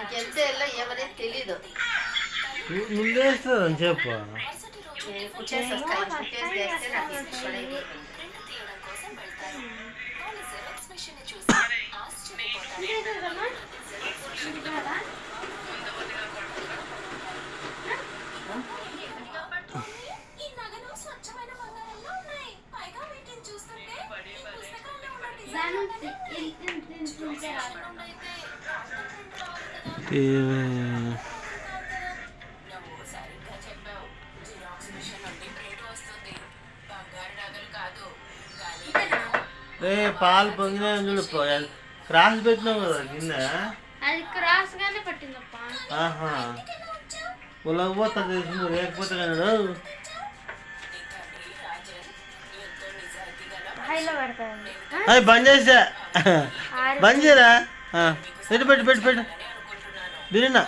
మనకి ఎంత వెళ్ళో ఏమనేది తెలీదు చూస్తుంటే Eh, ఏ పాలు పొంగిన చూడు క్రాస్ పెట్టినావు కదా కింద? అది క్రాస్ లేకపోతే కన్నాడు బంద్ చేసా. బంద్ చేయరా? పెట్టు పెట్టు పెట్టు పెట్టు. బీరన్న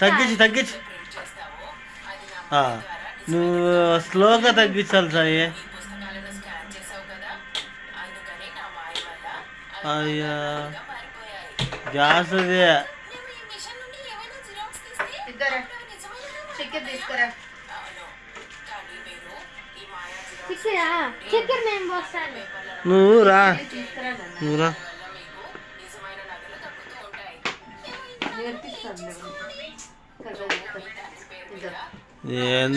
తగ్గించి తగ్గించి. నువ్వు స్లోగా తగ్గించాలి సాయి. అయ్యా. గ్యాస్ అదే నువ్వు రా. నువ్వు రా.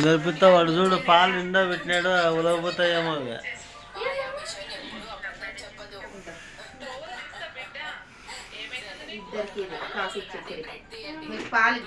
నేర్పిస్తా వాడు చూడు పాలు నిండా పెట్టినాడు ఉలవపోతాయేమో పాలు